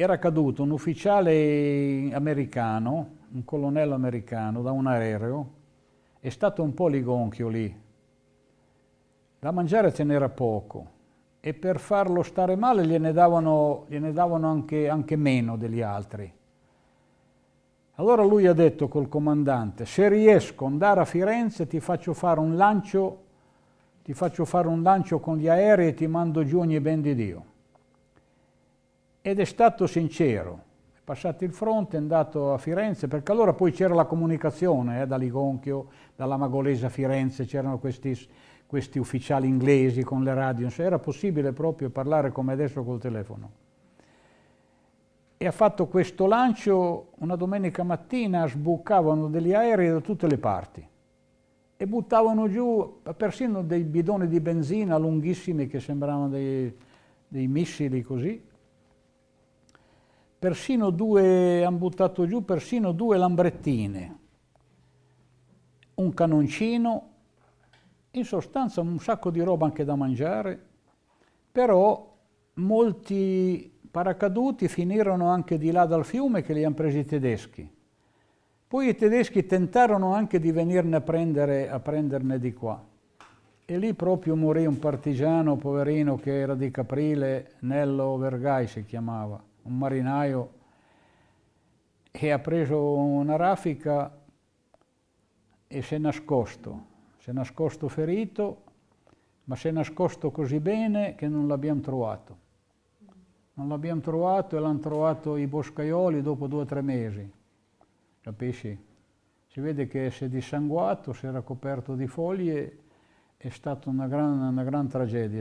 era caduto un ufficiale americano, un colonnello americano, da un aereo, è stato un po' ligonchio lì. Da mangiare ce n'era poco e per farlo stare male gliene davano, gliene davano anche, anche meno degli altri. Allora lui ha detto col comandante, se riesco ad andare a Firenze ti faccio fare un lancio, ti faccio fare un lancio con gli aerei e ti mando giù ogni ben di Dio. Ed è stato sincero, è passato il fronte, è andato a Firenze, perché allora poi c'era la comunicazione eh, da Ligonchio, dalla Magolese a Firenze, c'erano questi, questi ufficiali inglesi con le radio, era possibile proprio parlare come adesso col telefono e ha fatto questo lancio una domenica mattina, sbucavano degli aerei da tutte le parti e buttavano giù persino dei bidoni di benzina lunghissimi che sembravano dei, dei missili così. Persino due, hanno buttato giù persino due lambrettine, un canoncino, in sostanza un sacco di roba anche da mangiare, però molti paracaduti finirono anche di là dal fiume che li hanno presi i tedeschi. Poi i tedeschi tentarono anche di venirne a, prendere, a prenderne di qua. E lì proprio morì un partigiano, poverino, che era di Caprile, Nello Vergai si chiamava, un marinaio, e ha preso una raffica e si è nascosto. Si è nascosto ferito, ma si è nascosto così bene che non l'abbiamo trovato. Non l'abbiamo trovato e l'hanno trovato i boscaioli dopo due o tre mesi, capisci? Si vede che si è dissanguato, si era coperto di foglie, è stata una gran, una gran tragedia.